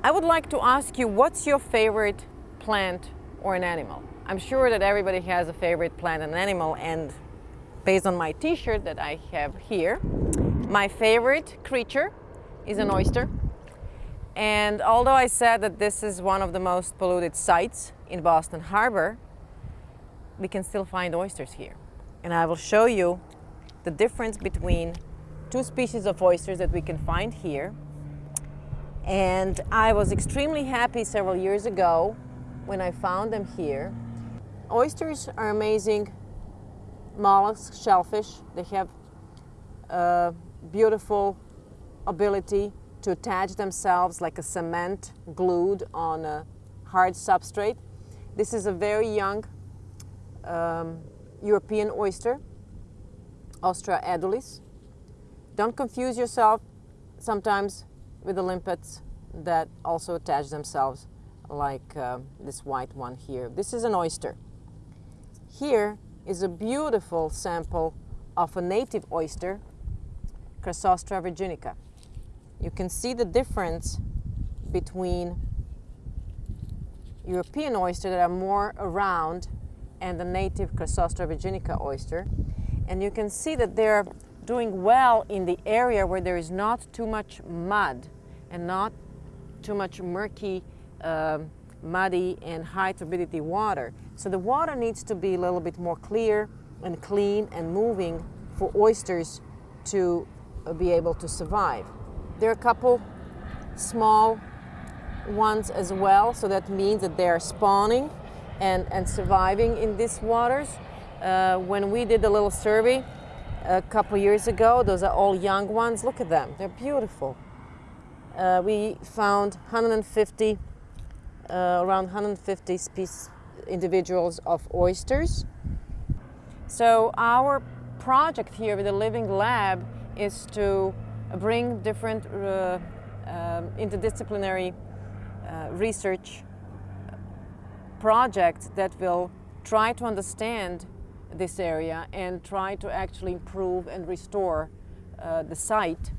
I would like to ask you, what's your favorite plant or an animal? I'm sure that everybody has a favorite plant and animal and based on my t-shirt that I have here, my favorite creature is an oyster. And although I said that this is one of the most polluted sites in Boston Harbor, we can still find oysters here. And I will show you the difference between two species of oysters that we can find here. And I was extremely happy several years ago when I found them here. Oysters are amazing mollusks, shellfish. They have a beautiful ability to attach themselves like a cement glued on a hard substrate. This is a very young um, European oyster, Ostrea edulis. Don't confuse yourself sometimes with the limpets that also attach themselves like uh, this white one here. This is an oyster. Here is a beautiful sample of a native oyster, Crassostrea virginica. You can see the difference between European oyster that are more around and the native Crassostrea virginica oyster. And you can see that they're doing well in the area where there is not too much mud and not too much murky, uh, muddy and high turbidity water. So the water needs to be a little bit more clear and clean and moving for oysters to uh, be able to survive. There are a couple small ones as well, so that means that they are spawning and, and surviving in these waters. Uh, when we did a little survey a couple years ago, those are all young ones. Look at them, they're beautiful. Uh, we found 150, uh, around 150 species, individuals of oysters. So our project here with the Living Lab is to bring different uh, um, interdisciplinary uh, research projects that will try to understand this area and try to actually improve and restore uh, the site